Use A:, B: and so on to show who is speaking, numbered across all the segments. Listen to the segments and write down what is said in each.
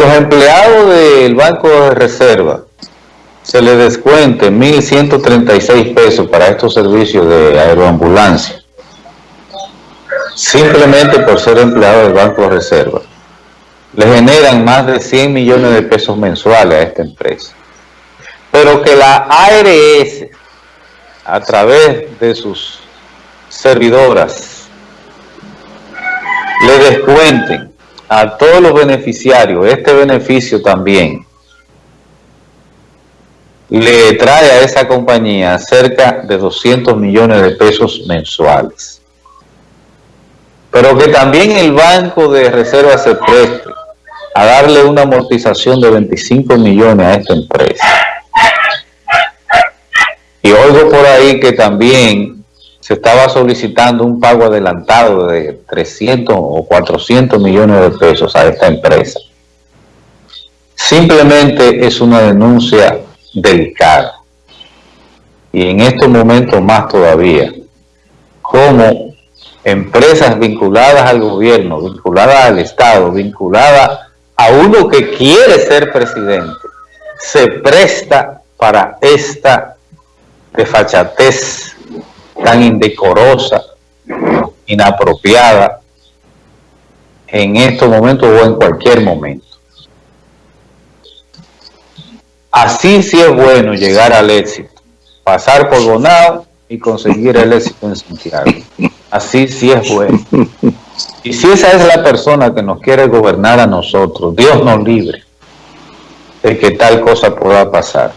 A: los empleados del Banco de Reserva se les descuente 1.136 pesos para estos servicios de aeroambulancia, simplemente por ser empleado del Banco de Reserva, le generan más de 100 millones de pesos mensuales a esta empresa. Pero que la ARS, a través de sus servidoras, le descuenten a todos los beneficiarios este beneficio también, le trae a esa compañía cerca de 200 millones de pesos mensuales. Pero que también el Banco de Reserva se preste a darle una amortización de 25 millones a esta empresa. Y oigo por ahí que también se estaba solicitando un pago adelantado de 300 o 400 millones de pesos a esta empresa. Simplemente es una denuncia delicada. Y en estos momentos más todavía, como empresas vinculadas al gobierno, vinculadas al Estado, vinculadas a uno que quiere ser presidente, se presta para esta desfachatez tan indecorosa, inapropiada, en estos momentos o en cualquier momento. Así sí es bueno llegar al éxito, pasar por Bonao y conseguir el éxito en Santiago. Así sí es bueno. Y si esa es la persona que nos quiere gobernar a nosotros, Dios nos libre de que tal cosa pueda pasar.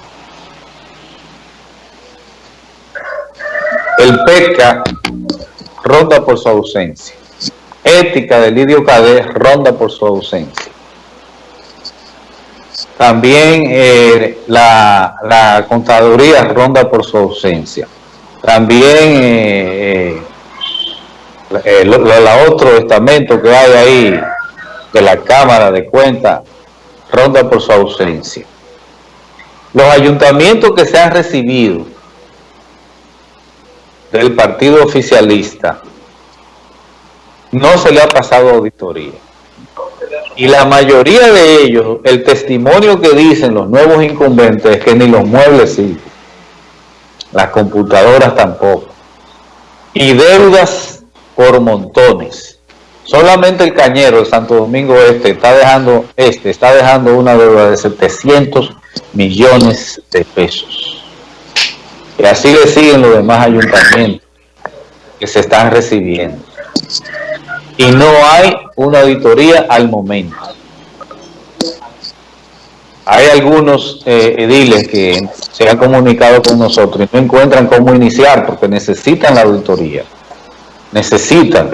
A: El PECA ronda por su ausencia. Ética de Lidio Cadé ronda por su ausencia. También eh, la, contaduría ronda por su ausencia. También eh, eh, el, otro estamento que hay ahí de la Cámara de Cuentas ronda por su ausencia. Los ayuntamientos que se han recibido del partido oficialista no se le ha pasado auditoría. Y la mayoría de ellos, el testimonio que dicen los nuevos incumbentes es que ni los muebles sirven, las computadoras tampoco. Y deudas por montones. Solamente el cañero de Santo Domingo Este está dejando, este está dejando una deuda de 700 millones de pesos. Y así le siguen los demás ayuntamientos que se están recibiendo y no hay una auditoría al momento. Hay algunos eh, ediles que se han comunicado con nosotros y no encuentran cómo iniciar porque necesitan la auditoría. Necesitan.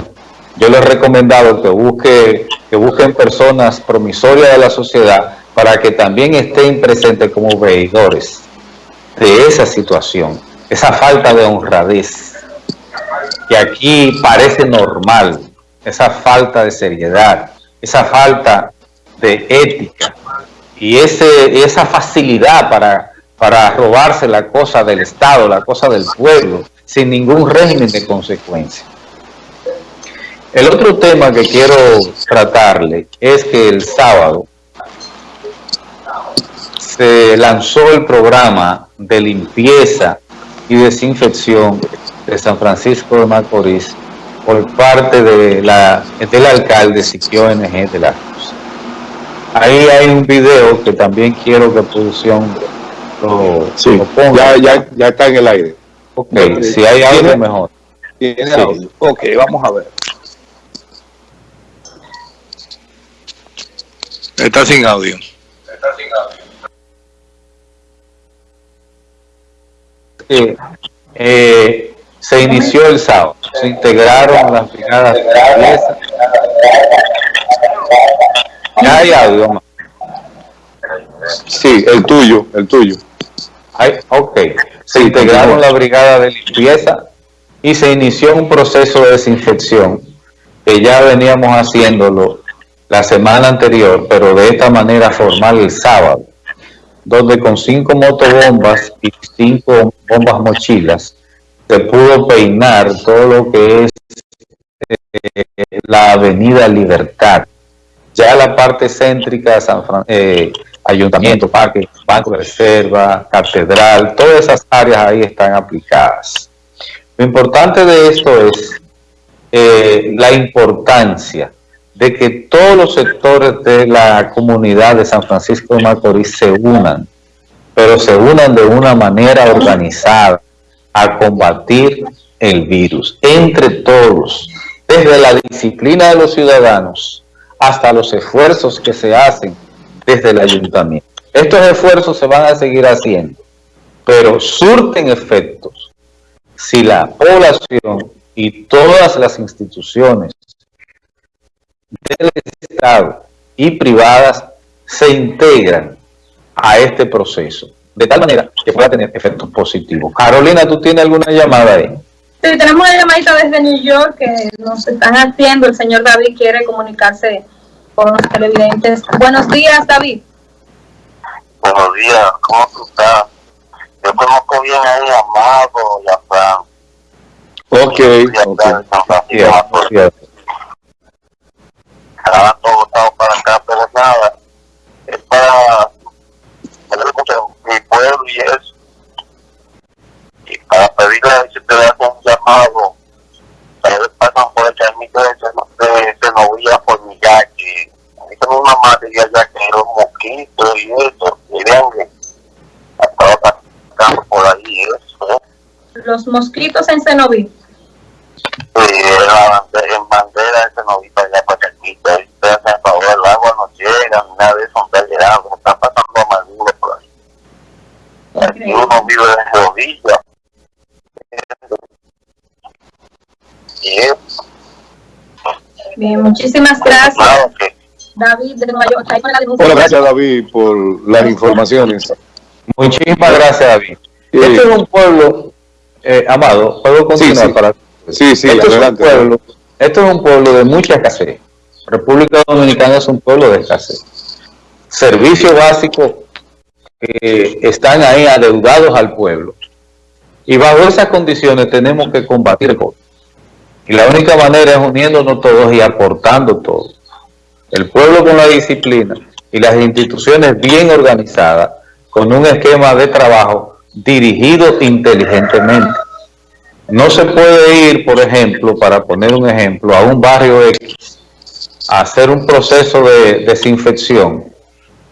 A: Yo les he recomendado que, busque, que busquen personas promisorias de la sociedad para que también estén presentes como veedores de esa situación, esa falta de honradez que aquí parece normal, esa falta de seriedad, esa falta de ética y ese, esa facilidad para, para robarse la cosa del Estado, la cosa del pueblo, sin ningún régimen de consecuencia. El otro tema que quiero tratarle es que el sábado se lanzó el programa de limpieza y desinfección de San Francisco de Macorís por parte de la, del alcalde Siquio NG de la Cruz. Ahí hay un video que también quiero que producción lo,
B: ponga. Ya, ya, está en el aire.
A: Ok, si hay algo mejor.
B: ¿Tiene audio? Ok, vamos a ver. Está sin audio. Está sin
A: audio. Eh, se inició el sábado. Se integraron las brigadas de limpieza. Ya hay audio,
B: Sí, el tuyo, el tuyo.
A: ok. Se integraron la brigada de limpieza y se inició un proceso de desinfección que ya veníamos haciéndolo la semana anterior, pero de esta manera formal el sábado, donde con cinco motobombas y cinco bombas mochilas se pudo peinar todo lo que es eh, la avenida Libertad Ya la parte céntrica, San eh, Ayuntamiento, Parque, Banco de Reserva, Catedral, todas esas áreas ahí están aplicadas. Lo importante de esto es eh, la importancia de que todos los sectores de la comunidad de San Francisco de Macorís se unan, pero se unan de una manera organizada a combatir el virus, entre todos, desde la disciplina de los ciudadanos hasta los esfuerzos que se hacen desde el ayuntamiento. Estos esfuerzos se van a seguir haciendo, pero surten efectos si la población y todas las instituciones del Estado y privadas se integran a este proceso, de tal manera que pueda tener efectos positivos. Carolina, ¿tú tienes alguna llamada ahí?
C: Sí, tenemos una llamadita desde New York que nos están haciendo. El señor David quiere comunicarse con los televidentes. Buenos días, David.
D: Buenos días, ¿cómo tú estás? Yo conozco bien ahí a Mago y a Fran.
B: Ok, ok. Yeah,
D: Ahora todo votado para acá, pero nada. Es para mi pueblo y eso. Y para pedirle a si te da un llamado. A veces pasan por el camino de Senovilla por mi yaque. A mí tengo una madre ya que los mosquitos y eso. Y dengue. Estaba pasando por ahí eso.
C: Los mosquitos en Senovilla.
D: Sí, en bandera de Senovilla para allá para aquí. Ustedes hacen favor, el agua no llega, nada de eso, está llegando. Está pasando amargura por ahí. Aquí uno vive de rodillas.
C: Bien, muchísimas gracias.
D: Claro que
C: David de Nueva York. Ahí con la denuncia.
B: Bueno, gracias David por las informaciones.
A: Muchísimas gracias, David.
B: Sí.
A: Este es un pueblo, eh, Amado, ¿puedo continuar?
B: sí.
A: para
B: Sí, sí,
A: esto, es un pueblo, esto es un pueblo de mucha escasez. República Dominicana es un pueblo de escasez. Servicios básicos que están ahí adeudados al pueblo. Y bajo esas condiciones tenemos que combatir. Y la única manera es uniéndonos todos y aportando todo. El pueblo con la disciplina y las instituciones bien organizadas, con un esquema de trabajo dirigido inteligentemente. No se puede ir, por ejemplo, para poner un ejemplo, a un barrio X, a hacer un proceso de desinfección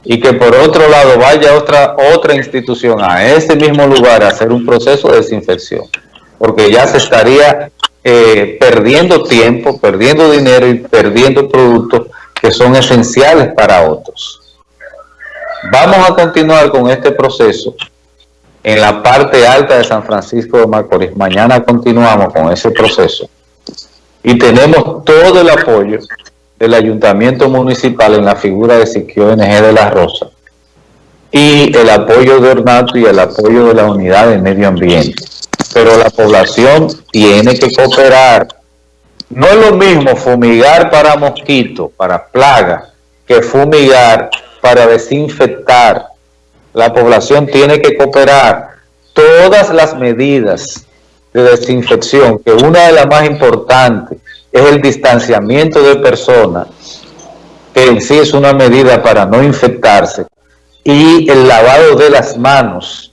A: y que por otro lado vaya otra, otra institución a ese mismo lugar a hacer un proceso de desinfección, porque ya se estaría eh, perdiendo tiempo, perdiendo dinero y perdiendo productos que son esenciales para otros. Vamos a continuar con este proceso en la parte alta de San Francisco de Macorís. Mañana continuamos con ese proceso. Y tenemos todo el apoyo del Ayuntamiento Municipal en la figura de Siquio NG de la Rosa. Y el apoyo de Ornato y el apoyo de la Unidad de Medio Ambiente. Pero la población tiene que cooperar. No es lo mismo fumigar para mosquitos, para plagas, que fumigar para desinfectar la población tiene que cooperar todas las medidas de desinfección, que una de las más importantes es el distanciamiento de personas, que en sí es una medida para no infectarse, y el lavado de las manos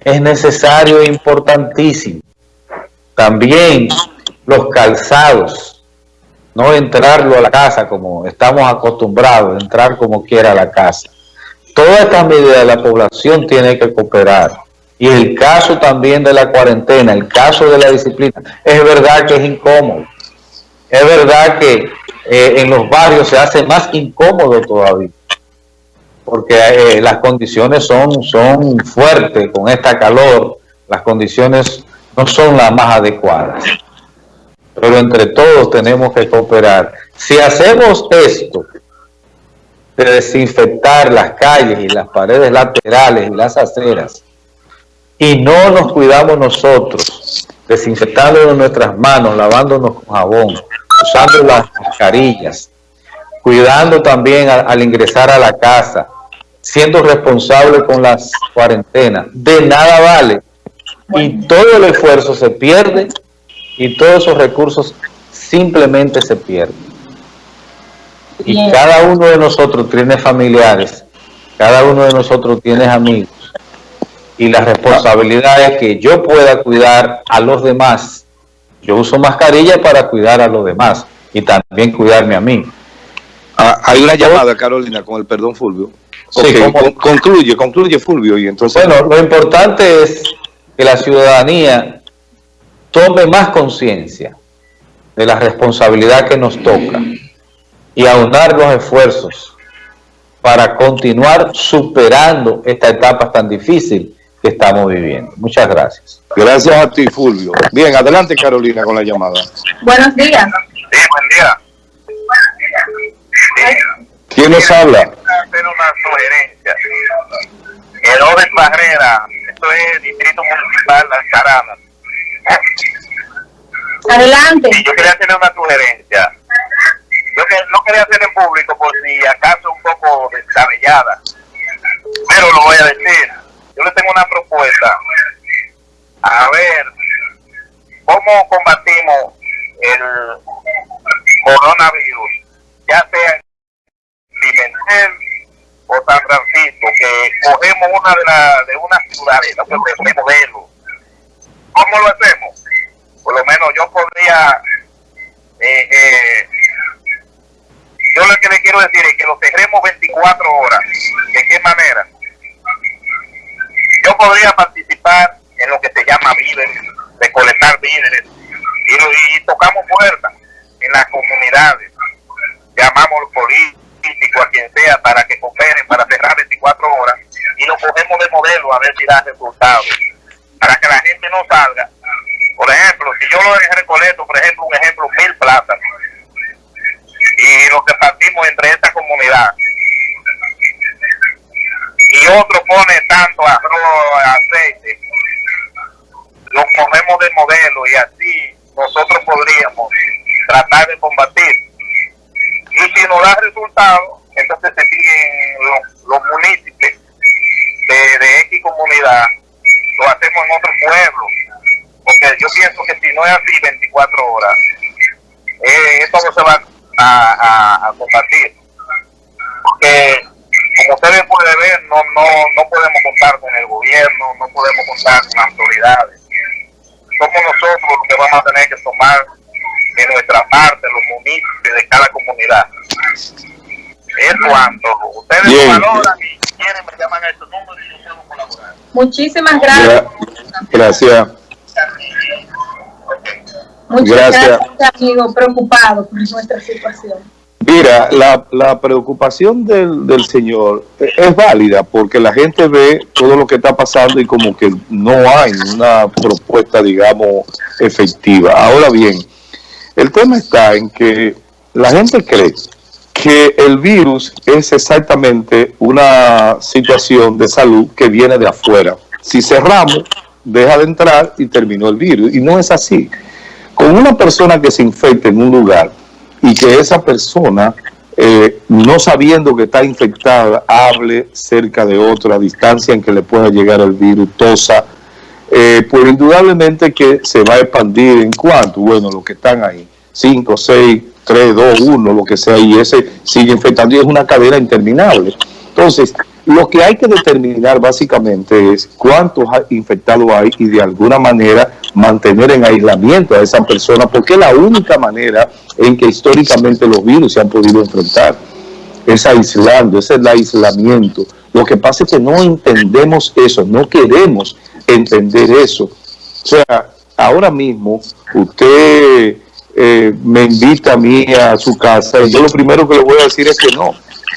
A: es necesario e importantísimo. También los calzados, no entrarlo a la casa como estamos acostumbrados, entrar como quiera a la casa todas estas medidas la población tiene que cooperar. Y el caso también de la cuarentena, el caso de la disciplina, es verdad que es incómodo. Es verdad que eh, en los barrios se hace más incómodo todavía. Porque eh, las condiciones son, son fuertes con esta calor. Las condiciones no son las más adecuadas. Pero entre todos tenemos que cooperar. Si hacemos esto, de desinfectar las calles y las paredes laterales y las aceras. Y no nos cuidamos nosotros desinfectando nuestras manos, lavándonos con jabón, usando las mascarillas, cuidando también a, al ingresar a la casa, siendo responsable con las cuarentenas, de nada vale. Y todo el esfuerzo se pierde y todos esos recursos simplemente se pierden. Y
C: Bien.
A: cada uno de nosotros tiene familiares, cada uno de nosotros tiene amigos. Y la responsabilidad es que yo pueda cuidar a los demás. Yo uso mascarilla para cuidar a los demás y también cuidarme a mí.
B: Ah, hay una llamada, Carolina, con el perdón, Fulvio.
A: Sí,
B: concluye, concluye, Fulvio, y entonces...
A: Bueno, lo importante es que la ciudadanía tome más conciencia de la responsabilidad que nos toca y aunar los esfuerzos para continuar superando esta etapa tan difícil que estamos viviendo. Muchas gracias.
B: Gracias a ti, Fulvio. Bien, adelante, Carolina, con la llamada.
C: Buenos días.
D: Sí, buen día.
B: ¿Quién nos habla?
D: hacer una sugerencia. Barrera, esto es Distrito Municipal Alcarana.
C: Adelante.
D: Yo quería hacerle una sugerencia. No quería hacer en público por si acaso un poco descabellada. Pero lo voy a decir. Yo le tengo una propuesta. A ver, ¿cómo combatimos el coronavirus? Ya sea en Pimentel o San Francisco, que cogemos una de, la, de una ciudades, de modelo. ¿Cómo lo hacemos? Por lo menos yo podría, eh, eh, yo lo que le quiero decir es que lo cerremos 24 horas. ¿De qué manera? Yo podría participar en lo que se llama víveres, recolectar víveres, y, y tocamos puertas en las comunidades. Llamamos a los políticos, a quien sea, para que cooperen, para cerrar 24 horas, y lo cogemos de modelo a ver si da resultados. Para que la gente no salga. Por ejemplo, si yo lo recolecto, por ejemplo, un ejemplo, mil plátanos, y lo que partimos entre esta comunidad, y otro pone tanto arroz, de modelo y así nosotros podríamos tratar de combatir. Y si no da resultado, entonces se siguen los, municipios de, de X comunidad, lo hacemos en otro pueblo. Porque yo pienso que si no es así 24 horas, eh, esto no se va a, a combatir. Porque como ustedes pueden ver, no, no, no podemos contar con el gobierno, no podemos contar con autoridades. Somos nosotros los que vamos a tener que tomar de nuestra parte, los municipios de cada comunidad. Es cuanto. Ustedes
B: Bien.
D: lo valoran y si quieren me llaman a estos números y yo puedo colaborar.
C: Muchísimas gracias.
B: Gra- Gracias.
C: Muchas
B: Gracias.
C: gracias, amigo, preocupado por nuestra situación.
B: Mira, la, la preocupación del, del señor es válida porque la gente ve todo lo que está pasando y como que no hay una propuesta, digamos, efectiva. Ahora bien, el tema está en que la gente cree que el virus es exactamente una situación de salud que viene de afuera. Si cerramos, deja de entrar y terminó el virus. Y no es así. Con una persona que se infecte en un lugar y que esa persona, eh, no sabiendo que está infectada, hable cerca de otra distancia en que le pueda llegar el virus, tosa, eh, pues indudablemente que se va a expandir en cuanto, bueno, los que están ahí, 5, 6, 3, 2, 1, lo que sea, y ese sigue infectando y es una cadena interminable. Entonces, lo que hay que determinar básicamente es cuántos infectados hay y de alguna manera mantener en aislamiento a esa persona, porque es la única manera en que históricamente los virus se han podido enfrentar es aislando, es el aislamiento. Lo que pasa es que no entendemos eso, no queremos entender eso. O sea, ahora mismo usted eh, me invita a mí a su casa y yo lo primero que le voy a decir es que no.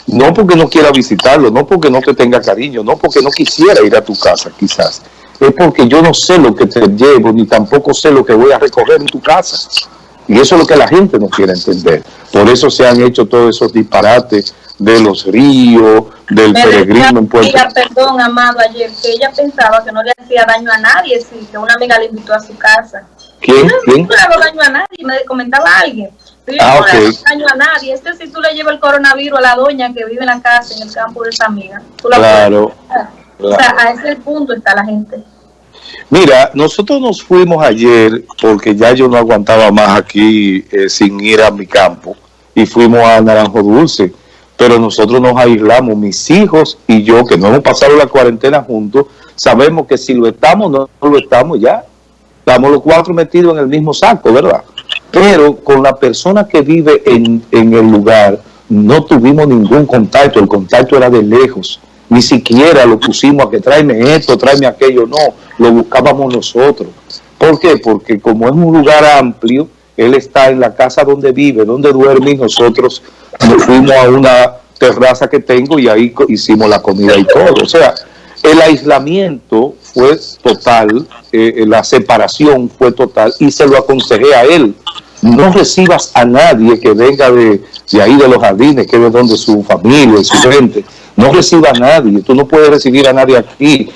B: No porque no quiera visitarlo, no porque no te tenga cariño, no porque no quisiera ir a tu casa quizás. Es porque yo no sé lo que te llevo, ni tampoco sé lo que voy a recoger en tu casa. Y eso es lo que la gente no quiere entender. Por eso se han hecho todos esos disparates de los ríos, del peregrino en Puerto
C: amiga, perdón, Amado, ayer, que ella pensaba que no le hacía daño a nadie, sí, que una amiga le invitó a su casa.
B: ¿Quién? ¿Quién?
C: no le hago daño a nadie, me comentaba alguien. Yo
B: Ah,
C: no le hago daño a nadie. Este si tú le llevas el coronavirus a la doña que vive en la casa, en el campo de esa amiga. Tú la
B: Claro,
C: puedes. O sea, a ese punto está la gente.
B: Mira, nosotros nos fuimos ayer porque ya yo no aguantaba más aquí eh, sin ir a mi campo y fuimos a Naranjo Dulce. Pero nosotros nos aislamos, mis hijos y yo, que no hemos pasado la cuarentena juntos, sabemos que si lo estamos, no lo estamos ya. Estamos los cuatro metidos en el mismo saco, ¿verdad? Pero con la persona que vive en, en el lugar, no tuvimos ningún contacto, el contacto era de lejos. Ni siquiera lo pusimos a que tráeme esto, tráeme aquello, no, lo buscábamos nosotros. ¿Por qué? Porque como es un lugar amplio, él está en la casa donde vive, donde duerme y nosotros nos fuimos a una terraza que tengo y ahí hicimos la comida y todo. O sea, el aislamiento fue total, eh, la separación fue total y se lo aconsejé a él. No recibas a nadie que venga de, de ahí de los jardines, que es de donde su familia y su gente. No reciba a nadie, tú no puedes recibir a nadie aquí.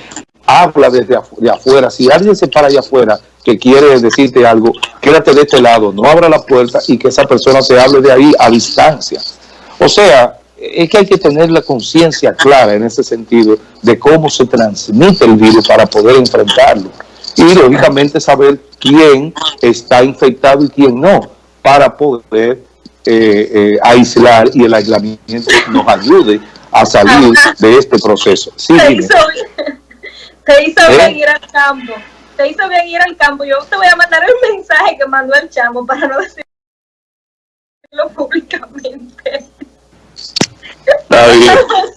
B: Habla desde de afuera. Si alguien se para allá afuera que quiere decirte algo, quédate de este lado, no abra la puerta y que esa persona te hable de ahí a distancia. O sea, es que hay que tener la conciencia clara en ese sentido de cómo se transmite el virus para poder enfrentarlo. Y lógicamente saber quién está infectado y quién no, para poder eh, eh, aislar y el aislamiento nos ayude a salir de este proceso. Sí,
C: Te hizo bien, te hizo
B: ¿Eh?
C: bien ir al campo. Te hizo bien ir al campo. Yo te voy a mandar el mensaje que mandó el chamo para no decirlo públicamente.
B: Oh, yeah.